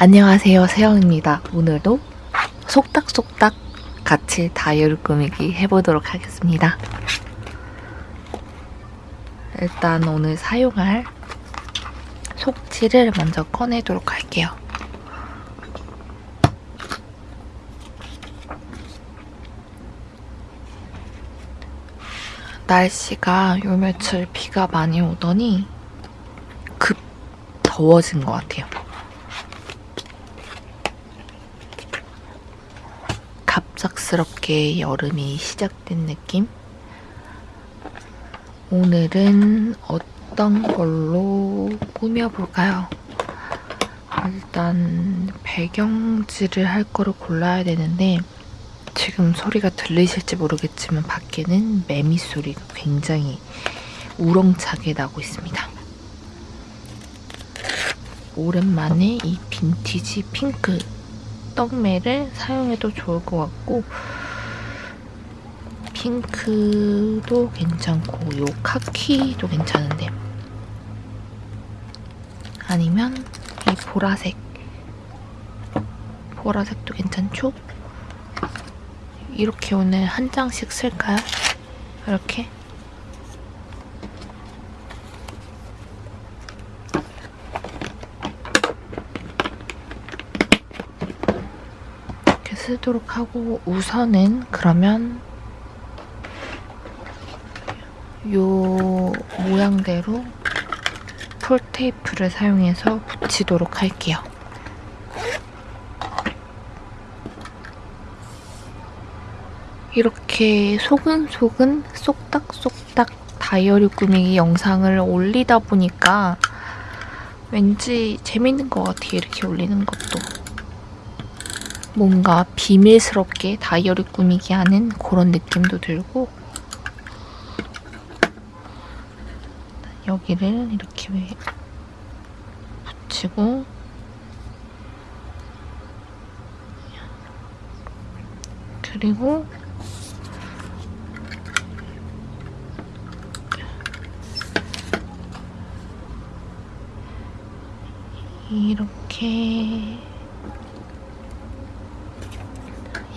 안녕하세요 세영입니다. 오늘도 속닥속닥 같이 다이어리 꾸미기 해보도록 하겠습니다. 일단 오늘 사용할 속지를 먼저 꺼내도록 할게요. 날씨가 요 며칠 비가 많이 오더니 급 더워진 것 같아요. 갑작스럽게 여름이 시작된 느낌? 오늘은 어떤 걸로 꾸며볼까요? 일단 배경지를 할 거를 골라야 되는데 지금 소리가 들리실지 모르겠지만 밖에는 매미 소리가 굉장히 우렁차게 나고 있습니다. 오랜만에 이 빈티지 핑크 떡매를 사용해도 좋을 것 같고 핑크도 괜찮고 요 카키도 괜찮은데 아니면 이 보라색 보라색도 괜찮죠? 이렇게 오늘 한 장씩 쓸까요? 이렇게 이렇게 쓰도록 하고 우선은 그러면 요 모양대로 폴 테이프를 사용해서 붙이도록 할게요. 이렇게 소근소근 쏙닥쏙닥 다이어리 꾸미기 영상을 올리다 보니까 왠지 재밌는 것 같아요. 이렇게 올리는 것도. 뭔가 비밀스럽게 다이어리 꾸미기 하는 그런 느낌도 들고 여기를 이렇게 붙이고 그리고 이렇게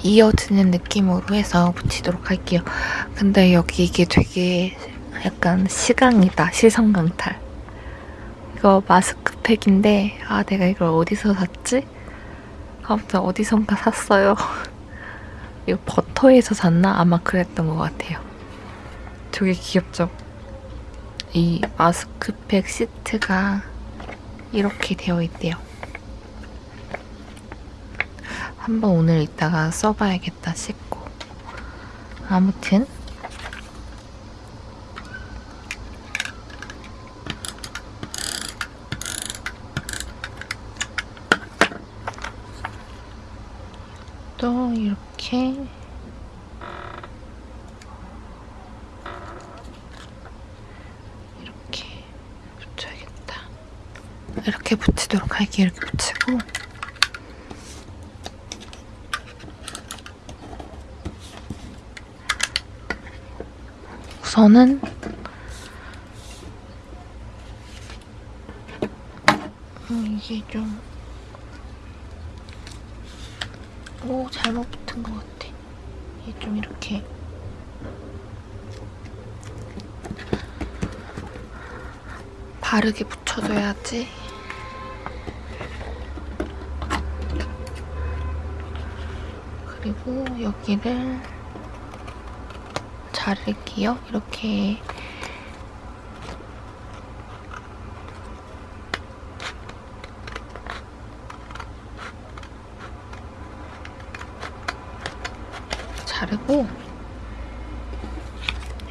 이어지는 느낌으로 해서 붙이도록 할게요. 근데 여기 이게 되게 약간 시강이다. 시선 강탈. 이거 마스크팩인데 아 내가 이걸 어디서 샀지? 아무튼 어디선가 샀어요. 이거 버터에서 샀나? 아마 그랬던 것 같아요. 되게 귀엽죠? 이 마스크팩 시트가 이렇게 되어 있대요. 한번 오늘 이따가 써봐야겠다 싶고 아무튼 또 이렇게 이렇게 붙여야겠다. 이렇게 붙이도록 할게요. 이렇게 붙이고 우선은 음, 이게 좀 오, 잘못 붙은 것 같아. 이게 좀 이렇게 바르게 붙여줘야지. 그리고 여기를 자를게요. 이렇게 자르고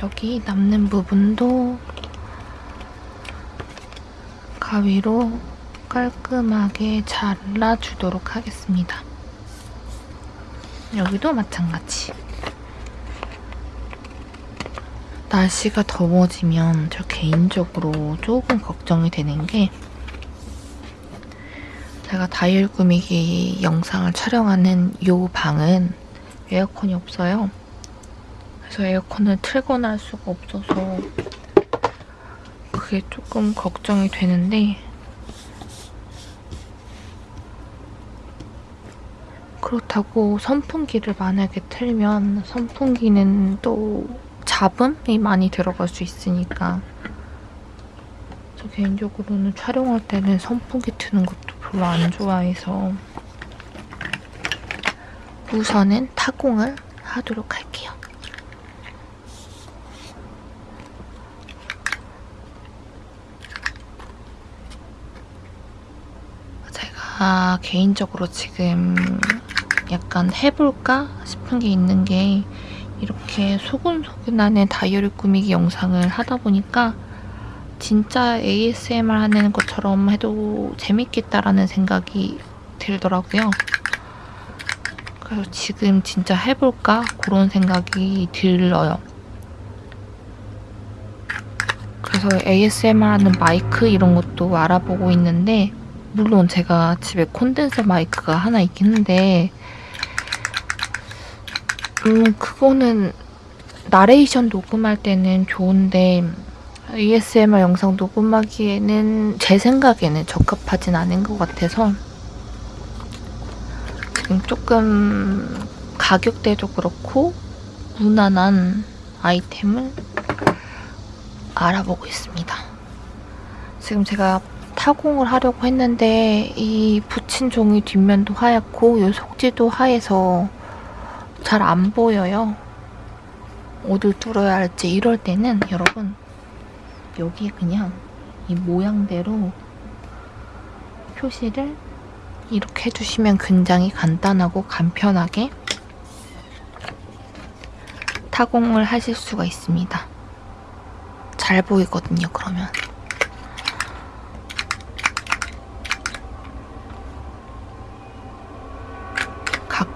여기 남는 부분도 가위로 깔끔하게 잘라주도록 하겠습니다. 여기도 마찬가지. 날씨가 더워지면 저 개인적으로 조금 걱정이 되는 게 제가 다이얼 꾸미기 영상을 촬영하는 이 방은 에어컨이 없어요. 그래서 에어컨을 틀거나 할 수가 없어서 그게 조금 걱정이 되는데 그렇다고 선풍기를 만약에 틀면 선풍기는 또 잡음이 많이 들어갈 수 있으니까 저 개인적으로는 촬영할 때는 선풍기 트는 것도 별로 안 좋아해서 우선은 타공을 하도록 할게요. 제가 개인적으로 지금 약간 해볼까 싶은 게 있는 게 이렇게 소근소근하는 다이어리 꾸미기 영상을 하다 보니까 진짜 ASMR 하는 것처럼 해도 재밌겠다라는 생각이 들더라고요. 그래서 지금 진짜 해볼까? 그런 생각이 들어요. 그래서 ASMR 하는 마이크 이런 것도 알아보고 있는데 물론 제가 집에 콘덴서 마이크가 하나 있긴 한데 음 그거는 나레이션 녹음할 때는 좋은데 ASMR 영상 녹음하기에는 제 생각에는 적합하진 않은 것 같아서 지금 조금 가격대도 그렇고 무난한 아이템을 알아보고 있습니다. 지금 제가 타공을 하려고 했는데 이 붙인 종이 뒷면도 하얗고 이 속지도 하얘서 잘 안 보여요. 어딜 뚫어야 할지 이럴 때는 여러분 여기에 그냥 이 모양대로 표시를 이렇게 해주시면 굉장히 간단하고 간편하게 타공을 하실 수가 있습니다. 잘 보이거든요, 그러면.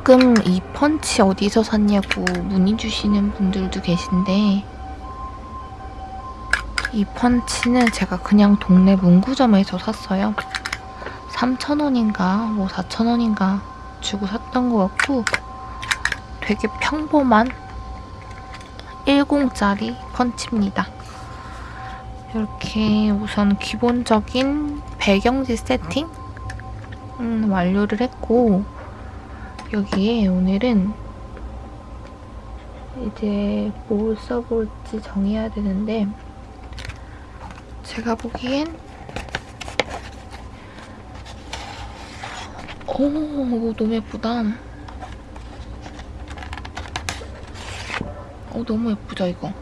가끔 이 펀치 어디서 샀냐고 문의 주시는 분들도 계신데 이 펀치는 제가 그냥 동네 문구점에서 샀어요. 3,000원인가 뭐 4,000원인가 주고 샀던 것 같고 되게 평범한 10짜리 펀치입니다. 이렇게 우선 기본적인 배경지 세팅 음, 완료를 했고 여기에 오늘은 이제 뭘 써볼지 정해야 되는데 제가 보기엔 오 너무 예쁘다. 어 너무 예쁘죠 이거.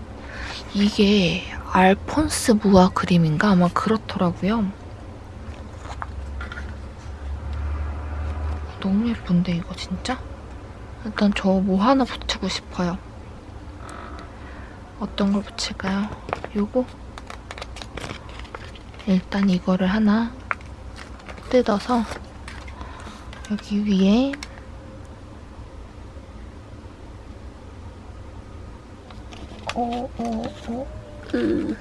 이게 알폰스 무아 그림인가? 아마 그렇더라고요 너무 예쁜데 이거 진짜? 일단 저 뭐 하나 붙이고 싶어요 어떤 걸 붙일까요? 요거? 일단 이거를 하나 뜯어서 여기 위에 어, 어, 어, 으.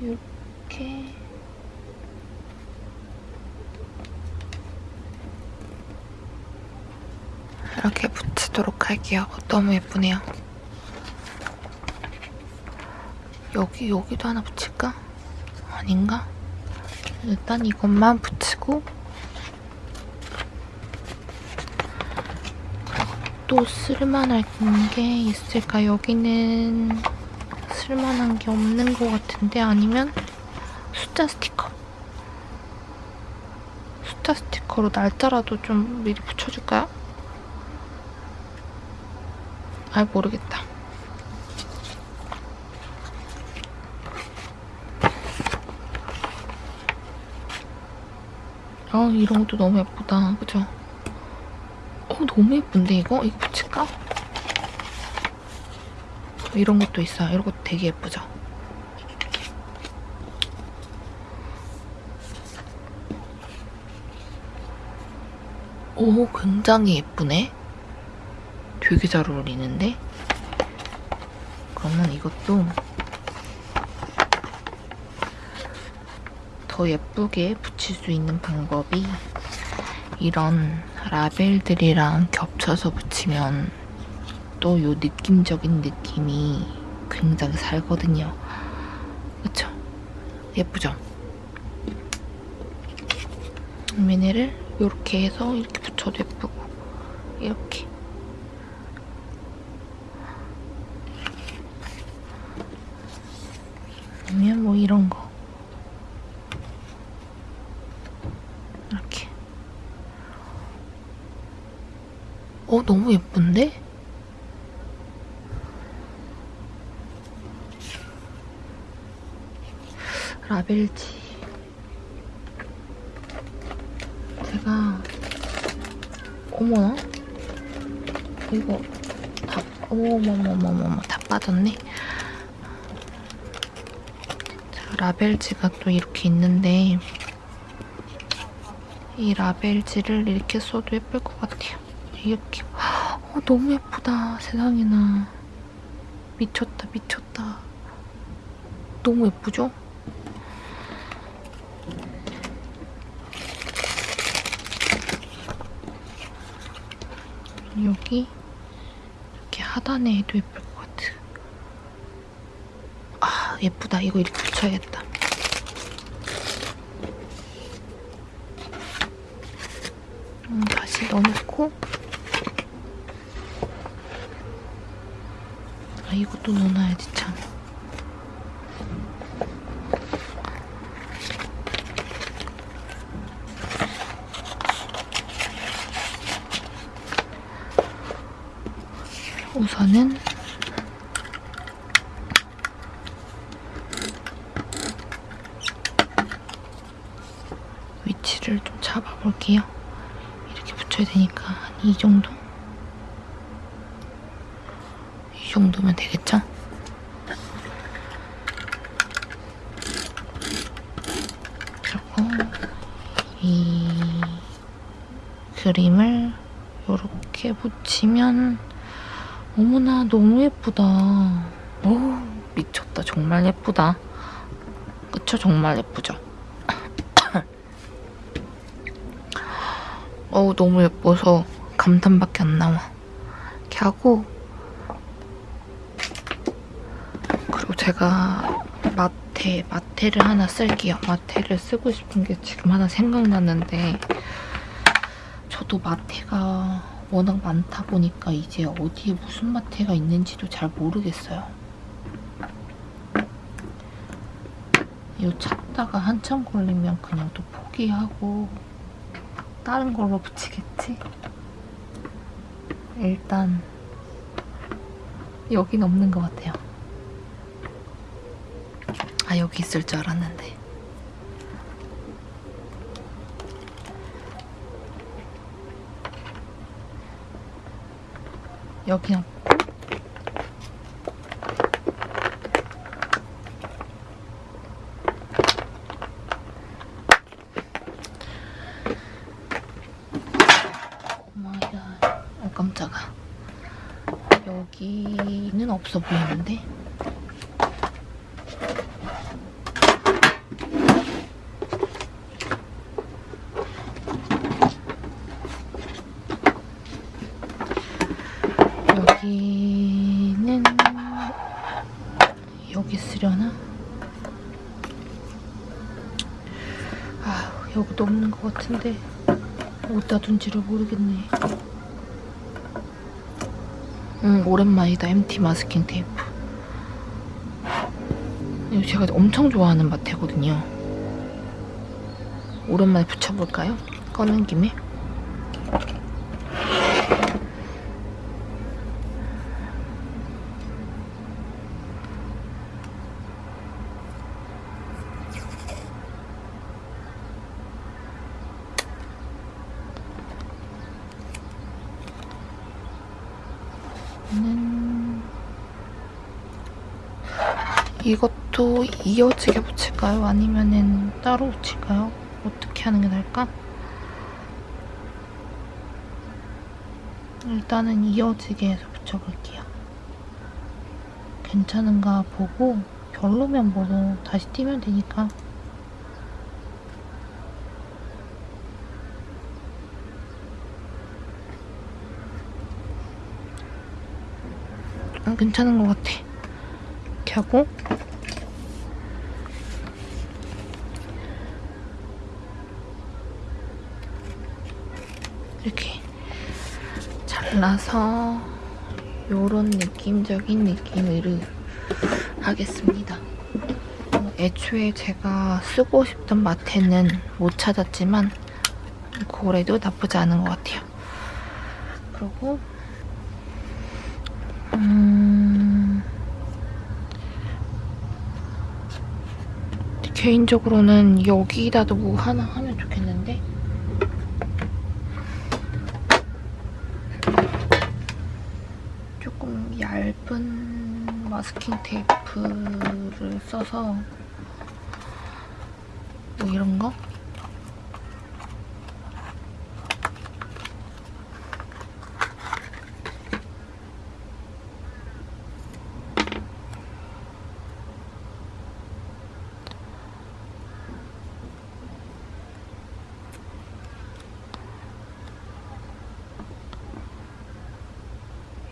이렇게 이렇게 붙이도록 할게요. 너무 예쁘네요. 여기, 여기도 하나 붙일까? 아닌가? 일단 이것만 붙이고 또 쓸만한 게 있을까? 여기는 쓸만한 게 없는 것 같은데 아니면 숫자 스티커 숫자 스티커로 날짜라도 좀 미리 붙여줄까요? 아 모르겠다 아 이런 것도 너무 예쁘다 그죠? 어 너무 예쁜데 이거? 이거 붙일까? 이런 것도 있어요 이런 것도 되게 예쁘죠? 오 굉장히 예쁘네 되게 잘 어울리는데? 그러면 이것도 더 예쁘게 붙일 수 있는 방법이 이런 라벨들이랑 겹쳐서 붙이면 또 이 느낌적인 느낌이 굉장히 살거든요. 그쵸? 예쁘죠? 그러면 얘를 이렇게 해서 이렇게 붙여도 예쁘고 이렇게 아니면 뭐 이런 거 이렇게 어 너무 예쁜데? 라벨지. 제가 어머나? 이거 다 어머머머머머 다 빠졌네? 자, 라벨지가 또 이렇게 있는데 이 라벨지를 이렇게 써도 예쁠 것 같아요. 이렇게. 어, 너무 예쁘다 세상에나. 미쳤다 미쳤다. 너무 예쁘죠? 여기 이렇게 하단에 해도 예쁠 것 같아. 아 예쁘다. 이거 이렇게 붙여야겠다. 음, 다시 넣어놓고 아 이것도 넣어놔야지 참. 우선은 위치를 좀 잡아볼게요. 이렇게 붙여야 되니까 한 이 정도? 이 정도면 되겠죠? 그리고 이 그림을 이렇게 붙이면 어머나 너무 예쁘다. 오 미쳤다. 정말 예쁘다. 그쵸? 정말 예쁘죠? 어우 너무 예뻐서 감탄밖에 안 나와. 이렇게 하고 그리고 제가 마테, 마테를 하나 쓸게요. 마테를 쓰고 싶은 게 지금 하나 생각났는데 저도 마테가 워낙 많다 보니까 이제 어디에 무슨 마테가 있는지도 잘 모르겠어요. 이거 찾다가 한참 걸리면 그냥 또 포기하고 다른 걸로 붙이겠지? 일단 여긴 없는 것 같아요. 아 여기 있을 줄 알았는데. 여기 없고 오마이갓. 어 깜짝아. 여기는 없어 보이는데 여기는 여기 쓰려나? 아 여기도 없는 것 같은데 어디다 둔지를 모르겠네. 음 오랜만이다 MT 마스킹 테이프. 이거 제가 엄청 좋아하는 마테거든요. 오랜만에 붙여볼까요? 꺼낸 김에. 는 이것도 이어지게 붙일까요? 아니면은 따로 붙일까요? 어떻게 하는 게 나을까? 일단은 이어지게 해서 붙여볼게요. 괜찮은가 보고 별로면 뭐 다시 띄면 되니까 음, 괜찮은 것 같아. 이렇게 하고 이렇게 잘라서 요런 느낌적인 느낌으로 하겠습니다. 어, 애초에 제가 쓰고 싶던 마테는 못 찾았지만 그래도 나쁘지 않은 것 같아요. 그리고 음... 개인적으로는 여기다도 뭐 하나 하면 좋겠는데 조금 얇은 마스킹 테이프를 써서 뭐 이런 거?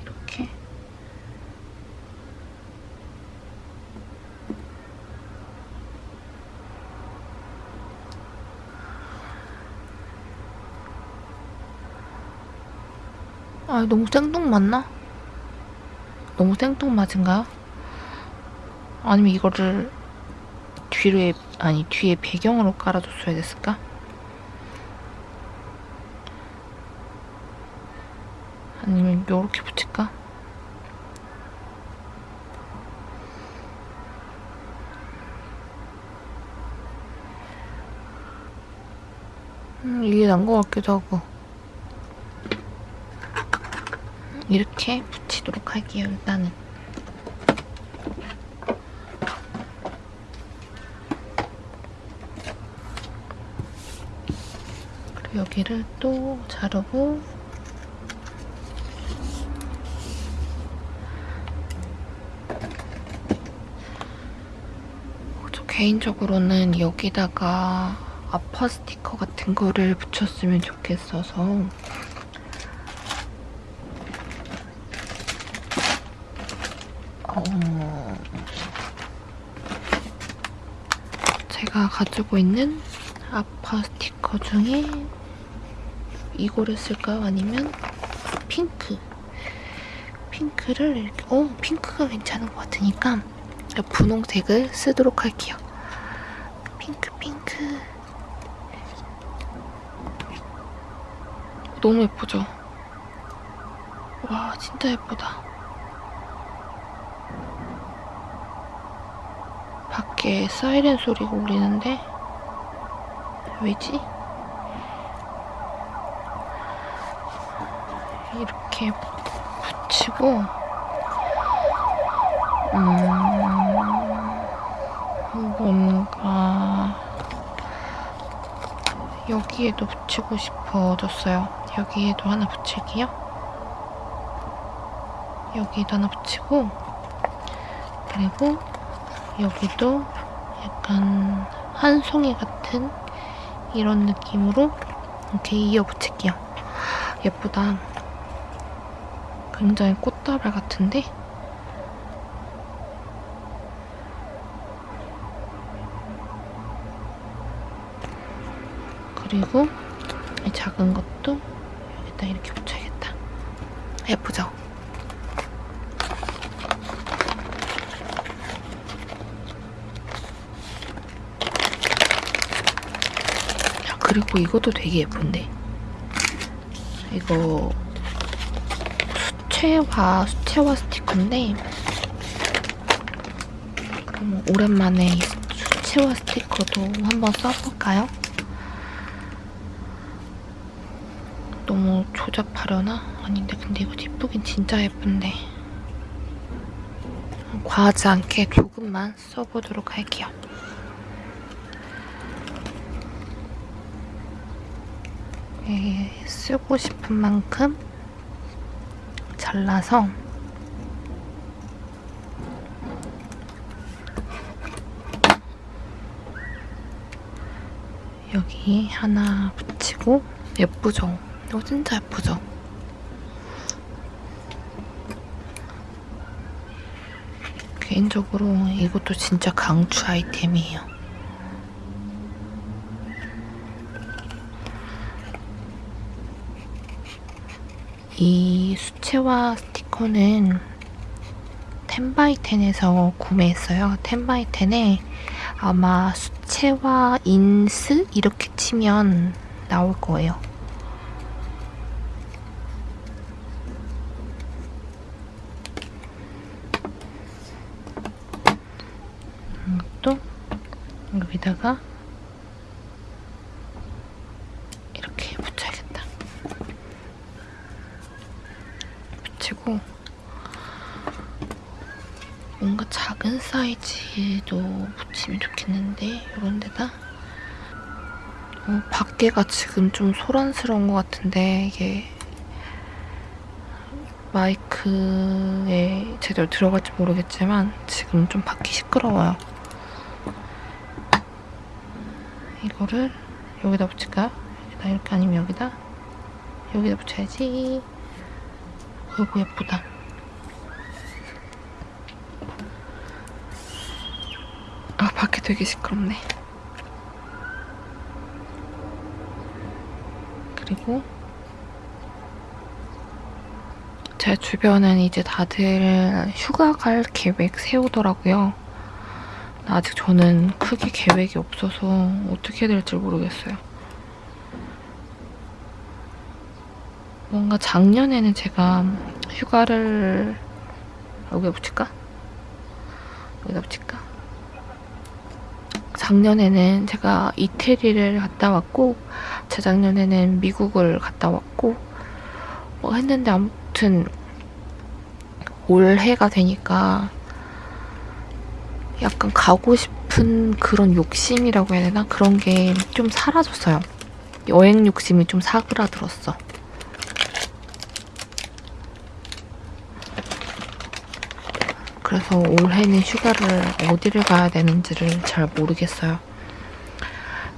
이렇게 아 너무 생뚱맞나? 너무 생뚱맞은가요? 아니면 이거를 뒤에 아니 뒤에 배경으로 깔아줬어야 됐을까? 아니면 요렇게 붙일까? 음, 이게 난 것 같기도 하고 이렇게 붙이도록 할게요 일단은. 그리고 여기를 또 자르고. 저 개인적으로는 여기다가 아파 스티커 같은 거를 붙였으면 좋겠어서 어... 제 가 가지고 있는 아파 스티커 중에 이거를 쓸까요? 아니면 핑크 핑크를 이렇게 어 핑크가 괜찮은 것 같으니까 분홍색을 쓰도록 할게요. 핑크 핑크 너무 예쁘죠? 와 진짜 예쁘다. 밖에 사이렌 소리가 울리는데 왜지? 이렇게 붙이고 음, 뭔가 여기에도 붙이고 싶어졌어요. 여기에도 하나 붙일게요. 여기에도 하나 붙이고 그리고 여기도 약간 한 송이 같은 이런 느낌으로 이렇게 이어 붙일게요. 예쁘다. 굉장히 꽃다발 같은데? 그리고 이 작은 것도 여기다 이렇게 붙여야겠다. 예쁘죠? 야, 그리고 이것도 되게 예쁜데. 이거 수채화, 수채화 스티커인데 그럼 오랜만에 이 수채화 스티커도 한번 써볼까요? 너무 조잡하려나? 아닌데 근데 이거 예쁘긴 진짜 예쁜데 과하지 않게 조금만 써보도록 할게요. 쓰고 싶은 만큼 잘라서 여기 하나 붙이고 예쁘죠? 이거 진짜 예쁘죠? 개인적으로 이것도 진짜 강추 아이템이에요. 이 수채화 스티커는 텐바이텐에서 구매했어요. 텐바이텐에 아마 수채화 인스 이렇게 치면 나올 거예요. 이것도 여기다가 이렇게 붙여야겠다. 붙이고 뭔가 작은 사이즈도 붙이면 좋겠는데 이런 데다 어, 밖에가 지금 좀 소란스러운 것 같은데 이게 마이크에 제대로 들어갈지 모르겠지만 지금 좀 밖이 시끄러워요. 이거를 여기다 붙일까요? 여기다 이렇게 아니면 여기다? 여기다 붙여야지. 어이구 예쁘다. 아 밖에 되게 시끄럽네. 그리고 제 주변은 이제 다들 휴가 갈 계획 세우더라고요. 아직 저는 크게 계획이 없어서 어떻게 해야 될지 모르겠어요. 뭔가 작년에는 제가 휴가를 여기다 붙일까? 여기다 붙일까? 작년에는 제가 이태리를 갔다 왔고 재작년에는 미국을 갔다 왔고 뭐 했는데 아무튼 올해가 되니까 약간 가고 싶은 그런 욕심이라고 해야 되나? 그런 게 좀 사라졌어요. 여행 욕심이 좀 사그라들었어. 그래서 올해는 휴가를 어디를 가야 되는지를 잘 모르겠어요.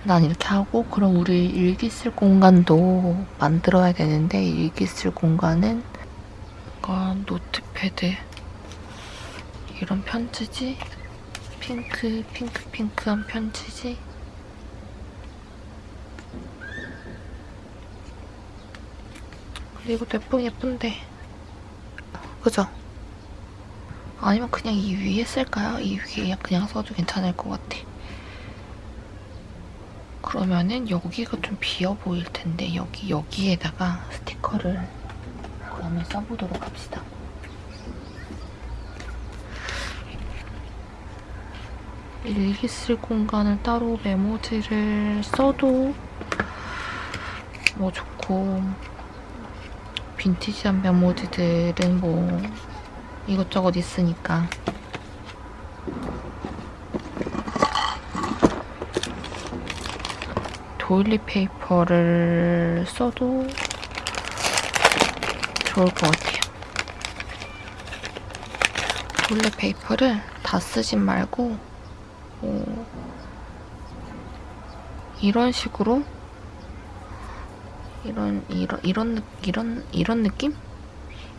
난 이렇게 하고 그럼 우리 일기 쓸 공간도 만들어야 되는데 일기 쓸 공간은 뭔가 notepad 이런 편지지 핑크 핑크 핑크한 편지지 그리고 예쁘 예쁜데 그죠? 아니면 그냥 이 위에 쓸까요? 이 위에 그냥 써도 괜찮을 것 같아. 그러면은 여기가 좀 비어 보일 텐데 여기 여기에다가 스티커를 그러면 써보도록 합시다. 일기 쓸 공간을 따로 메모지를 써도 뭐 좋고 빈티지한 메모지들은 뭐 이것저것 있으니까 doily paper를 써도 좋을 것 같아요. doily paper를 다 쓰진 말고 어, 이런 식으로 이런 이런 이런 이런 이런 느낌?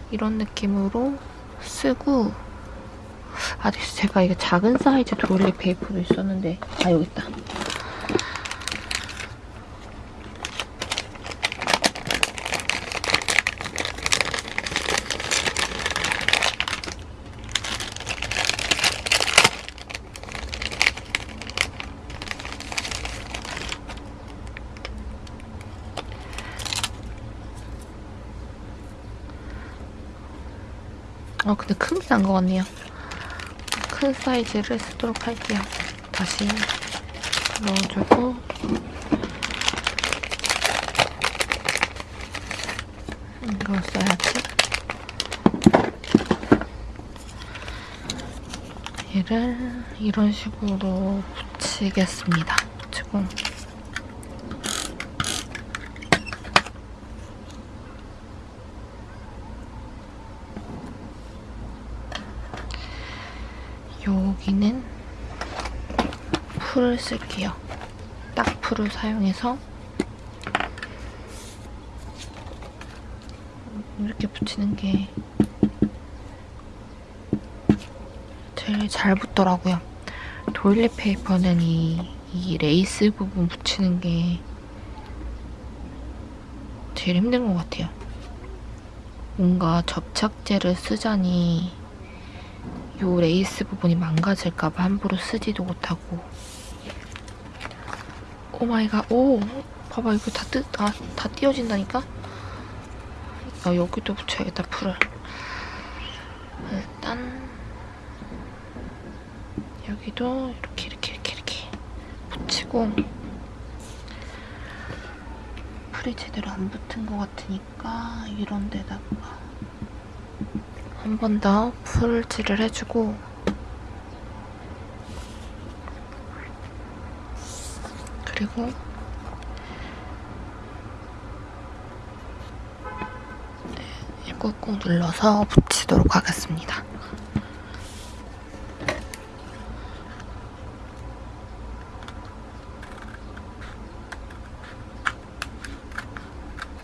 이런 느낌으로 쓰고 아 제가 이게 작은 사이즈 도일리 페이퍼도 있었는데 아 여기 있다. 아 근데 큰게 난 것 같네요. 큰 사이즈를 쓰도록 할게요. 다시 넣어주고 이걸 써야지. 얘를 이런 식으로 붙이겠습니다. 붙이고 여기는 풀을 쓸게요. 딱 풀을 사용해서 이렇게 붙이는 게 제일 잘 붙더라고요. doily paper는 이, 이 레이스 부분 붙이는 게 제일 힘든 것 같아요. 뭔가 접착제를 쓰자니 요 레이스 부분이 망가질까봐 함부로 쓰지도 못하고 oh my god, 오! 봐봐, 이거 다 뜯, 아, 다 띄어진다니까? 아, 여기도 붙여야겠다, 풀을. 일단, 여기도 이렇게, 이렇게, 이렇게, 이렇게 붙이고, 풀이 제대로 안 붙은 것 같으니까, 이런 데다가 한 번 더 풀칠을 해주고, 그리고 네, 꾹꾹 눌러서 붙이도록 하겠습니다.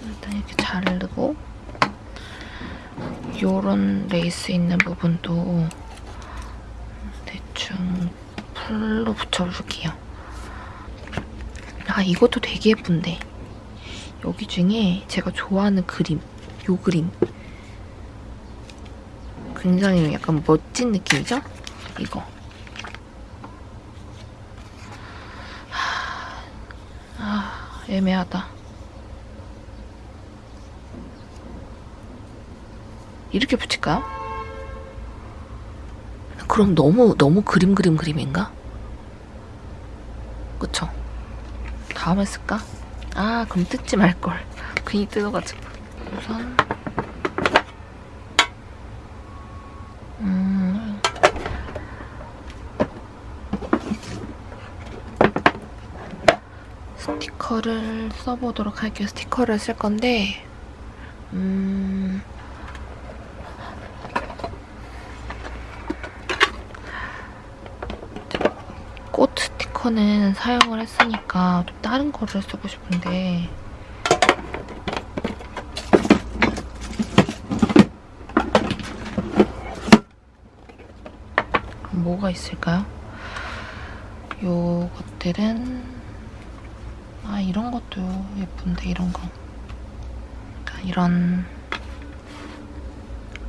일단 이렇게 자르고 요런 레이스 있는 부분도 대충 풀로 붙여줄게요. 아 이것도 되게 예쁜데 여기 중에 제가 좋아하는 그림 요 그림 굉장히 약간 멋진 느낌이죠? 이거 하... 아 애매하다 이렇게 붙일까요? 그럼 너무 너무 그림 그림 그림인가? 그쵸? 다음에 쓸까? 아 그럼 뜯지 말걸. 괜히 뜯어가지고. 우선. 음. 스티커를 써보도록 할게요. 스티커를 쓸 건데 음. 꽃 스티커는 사용을 했으니까 좀 다른 거를 쓰고 싶은데 뭐가 있을까요? 요것들은 아 이런 것도 예쁜데 이런 거 이런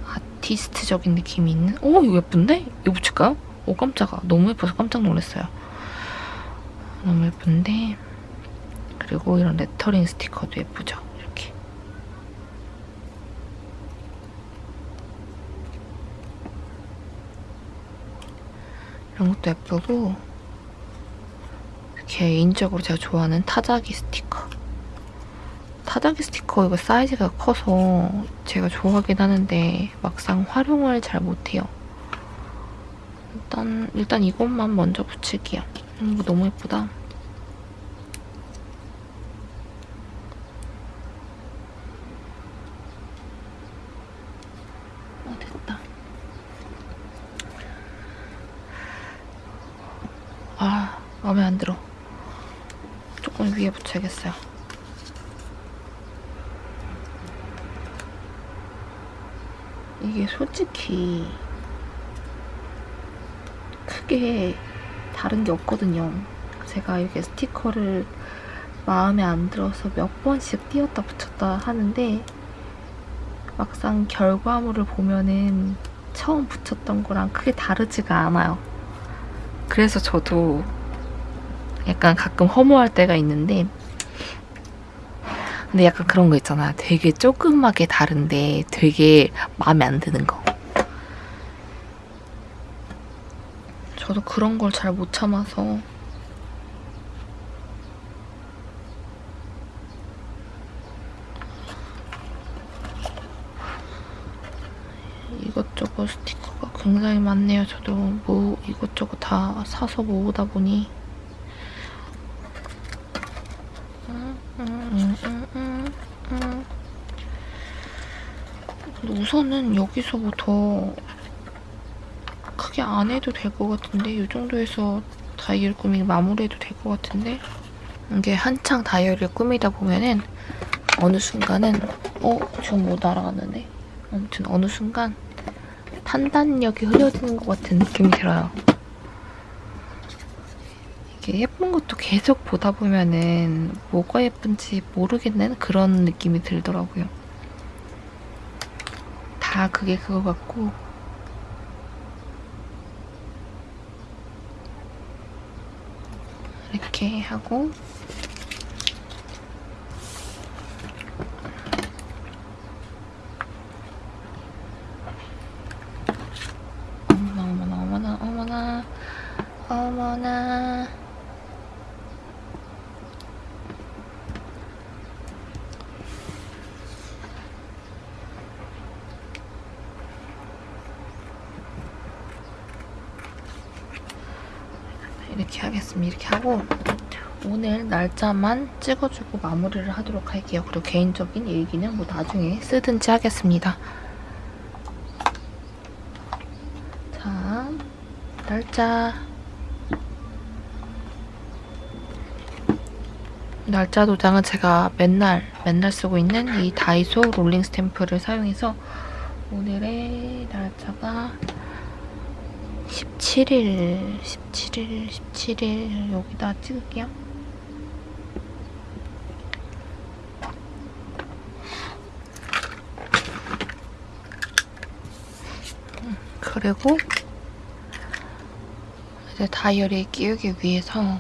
아티스트적인 느낌이 있는 오 이거 예쁜데? 이거 붙일까요? 오 깜짝아 너무 예뻐서 깜짝 놀랐어요 너무 예쁜데? 그리고 이런 레터링 스티커도 예쁘죠? 이렇게. 이런 것도 예쁘고 개인적으로 제가 좋아하는 타자기 스티커. 타자기 스티커 이거 사이즈가 커서 제가 좋아하긴 하는데 막상 활용을 잘 못해요. 일단 일단 이것만 먼저 붙일게요. 음, 이거 너무 예쁘다. 어 됐다. 아 마음에 안 들어. 조금 위에 붙여야겠어요. 이게 솔직히 크게 다른 게 없거든요. 제가 이게 스티커를 마음에 안 들어서 몇 번씩 띄었다 붙였다 하는데 막상 결과물을 보면은 처음 붙였던 거랑 크게 다르지가 않아요. 그래서 저도 약간 가끔 허무할 때가 있는데 근데 약간 그런 거 있잖아. 되게 조그맣게 다른데 되게 마음에 안 드는 거. 저도 그런 걸 잘 못 참아서. 이것저것 스티커가 굉장히 많네요. 저도. 뭐 이것저것 다 사서 모으다 보니. 근데 우선은 여기서부터 크게 안 해도 될 것 같은데 이 정도에서 다이어리 꾸미기 마무리해도 될 것 같은데 이게 한창 다이어리를 꾸미다 보면은 어느 순간은 어? 지금 못 알아갔는데 아무튼 어느 순간 판단력이 흐려지는 것 같은 느낌이 들어요. 이게 예쁜 것도 계속 보다 보면은 뭐가 예쁜지 모르겠는 그런 느낌이 들더라고요. 아 그게 그거 같고 이렇게 하고 어머나 어머나 어머나 어머나 어머나 이렇게 하겠습니다. 이렇게 하고 오늘 날짜만 찍어주고 마무리를 하도록 할게요. 그리고 개인적인 일기는 뭐 나중에 쓰든지 하겠습니다. 자, 날짜 날짜 도장은 제가 맨날 맨날 쓰고 있는 이 다이소 롤링 스탬프를 사용해서 오늘의 날짜가 17일, 17일, 17일 여기다 찍을게요. 음, 그리고 이제 다이어리에 끼우기 위해서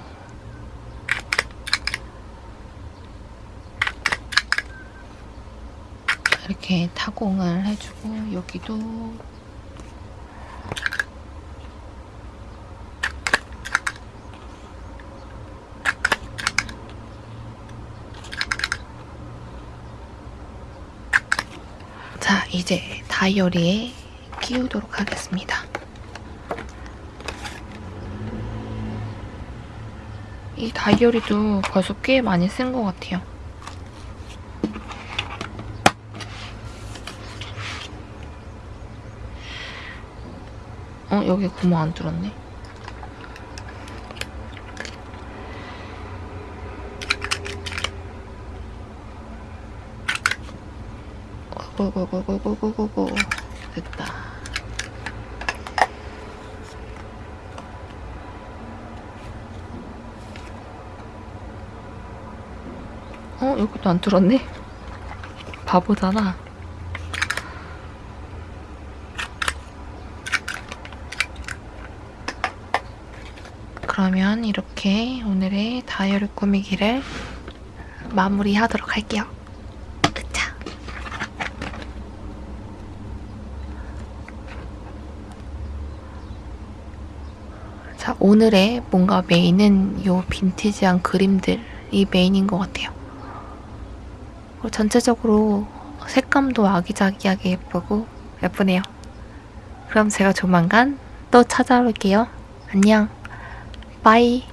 이렇게 타공을 해주고 여기도 자, 이제 다이어리에 끼우도록 하겠습니다. 이 다이어리도 벌써 꽤 많이 쓴 것 같아요. 어, 여기 구멍 안 뚫었네. 고고고고고고고고 됐다. 어 여기도 안 뚫었네. 바보잖아. 그러면 이렇게 오늘의 다이어리 꾸미기를 마무리하도록 할게요. 으차. 자, 오늘의 뭔가 메인은 요 빈티지한 그림들이 메인인 것 같아요. 전체적으로 색감도 아기자기하게 예쁘고 예쁘네요. 그럼 제가 조만간 또 찾아올게요. 안녕. 바이.